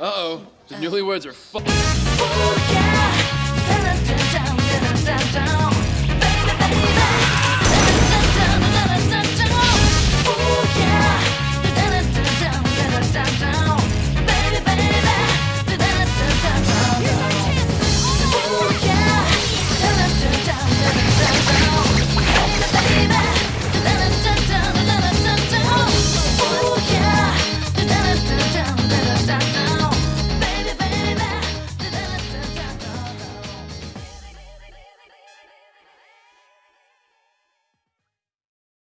Uh-oh. The newlyweds are fu- oh,